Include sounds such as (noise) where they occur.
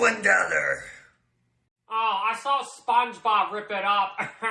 one dollar. Oh, I saw SpongeBob rip it up. (laughs)